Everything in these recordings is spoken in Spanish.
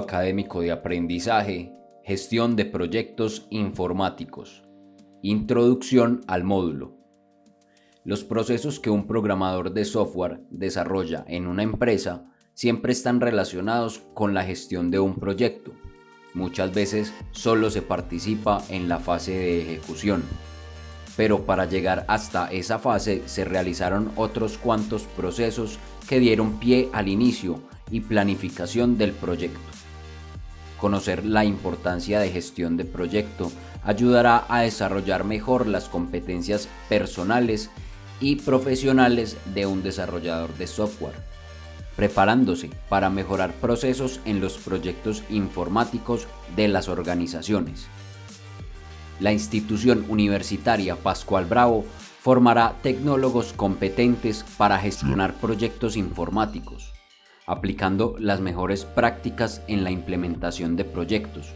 académico de aprendizaje, gestión de proyectos informáticos. Introducción al módulo. Los procesos que un programador de software desarrolla en una empresa siempre están relacionados con la gestión de un proyecto. Muchas veces solo se participa en la fase de ejecución. Pero para llegar hasta esa fase se realizaron otros cuantos procesos que dieron pie al inicio y planificación del proyecto. Conocer la importancia de gestión de proyecto ayudará a desarrollar mejor las competencias personales y profesionales de un desarrollador de software, preparándose para mejorar procesos en los proyectos informáticos de las organizaciones. La institución universitaria Pascual Bravo formará tecnólogos competentes para gestionar proyectos informáticos, aplicando las mejores prácticas en la implementación de proyectos,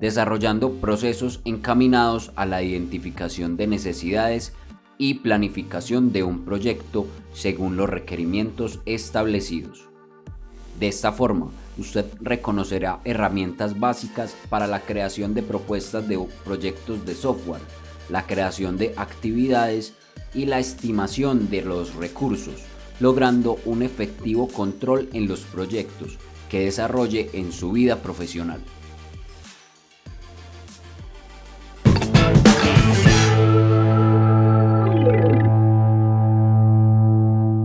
desarrollando procesos encaminados a la identificación de necesidades y planificación de un proyecto según los requerimientos establecidos. De esta forma, usted reconocerá herramientas básicas para la creación de propuestas de proyectos de software, la creación de actividades y la estimación de los recursos, logrando un efectivo control en los proyectos que desarrolle en su vida profesional.